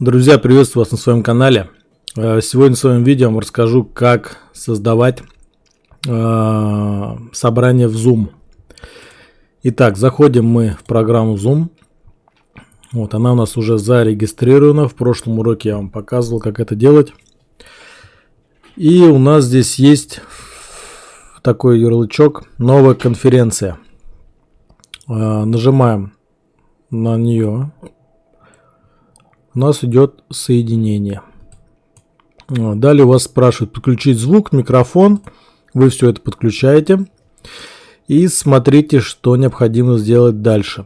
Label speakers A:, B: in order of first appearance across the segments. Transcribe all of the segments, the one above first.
A: Друзья, приветствую вас на своем канале. Э, сегодня в своем видео я вам расскажу, как создавать э, собрание в Zoom. Итак, заходим мы в программу Zoom. Вот, она у нас уже зарегистрирована. В прошлом уроке я вам показывал, как это делать. И у нас здесь есть такой ярлычок «Новая конференция». Э, нажимаем на нее у нас идет соединение. Далее вас спрашивают подключить звук, микрофон. Вы все это подключаете. И смотрите, что необходимо сделать дальше.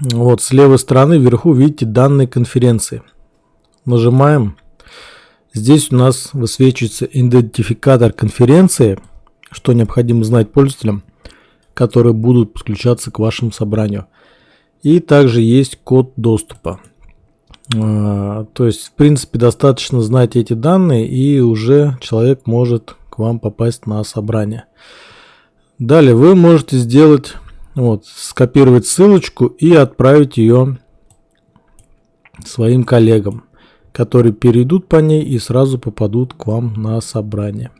A: Вот с левой стороны вверху видите данные конференции. Нажимаем. Здесь у нас высвечивается идентификатор конференции, что необходимо знать пользователям, которые будут подключаться к вашему собранию. И также есть код доступа. А, то есть, в принципе, достаточно знать эти данные, и уже человек может к вам попасть на собрание. Далее вы можете сделать, вот, скопировать ссылочку и отправить ее своим коллегам, которые перейдут по ней и сразу попадут к вам на собрание.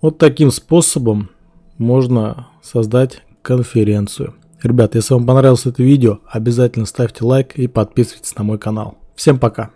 A: Вот таким способом можно создать конференцию. Ребята, если вам понравилось это видео, обязательно ставьте лайк и подписывайтесь на мой канал. Всем пока!